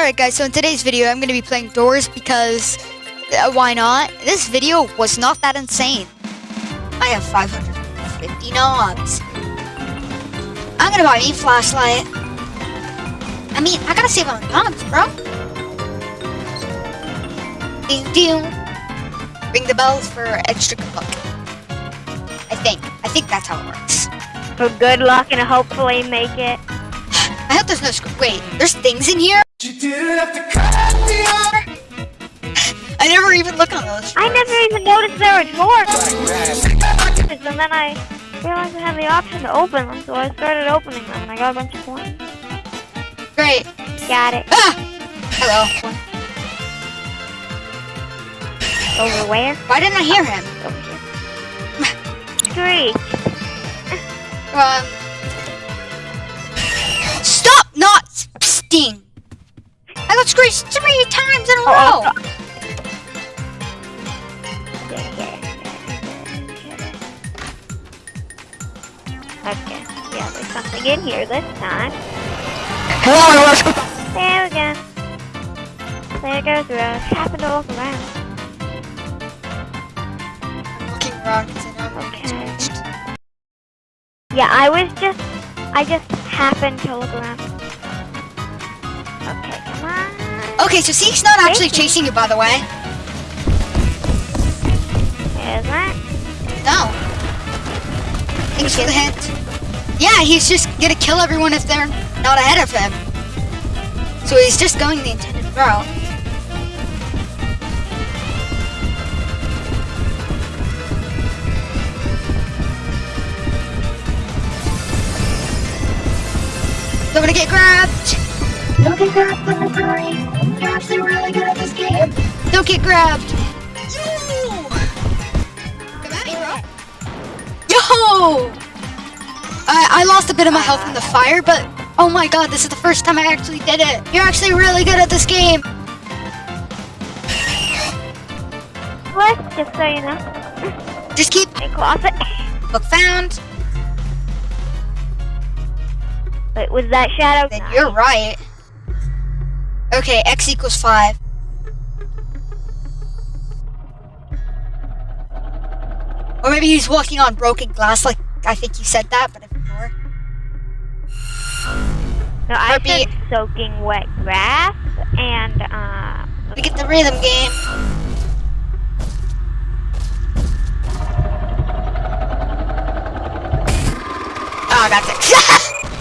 Alright guys, so in today's video I'm going to be playing Doors because uh, why not? This video was not that insane. I have 550 knobs. I'm going to buy me a flashlight. I mean, I gotta save on knobs, bro. Ding ding. Ring the bells for extra good luck. I think. I think that's how it works. For good luck and hopefully make it. I hope there's no Wait, there's things in here? I never even look on those. I never even noticed there were drawers. And then I realized I had the option to open them, so I started opening them and I got a bunch of coins. Great. Got it. Ah! Hello. Over where? Why didn't I hear him? Over here. Screech. Um. Stop not sting. I screeched three times in a Oh, row. oh, Okay, yeah, there's something in here this time. Hello, There we go. There goes Rose. Happened to look around. I'm looking around because I know I'm Okay. screeched. Yeah, I was just, I just happened to look around. Okay, come on. Okay, so Seek's not actually chasing you, by the way. There's that. No. Thanks for the hint. Yeah, he's just gonna kill everyone if they're not ahead of him. So he's just going the intended route. Don't wanna get grabbed. Don't get grabbed the furry. You're actually really good at this game. Don't get grabbed. Yo! Come at me, bro. Yo! I, I lost a bit of my health in the fire, but oh my god, this is the first time I actually did it. You're actually really good at this game. What? Just so you know. Just keep A closet. book found. Wait, was that shadow? Then you're right. Okay, x equals 5. Or maybe he's walking on broken glass, like I think you said that, but ignore. No, I Heartbeat. said soaking wet grass and uh. We get the rhythm game. Oh, that's it.